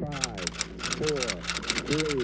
Five, four, three,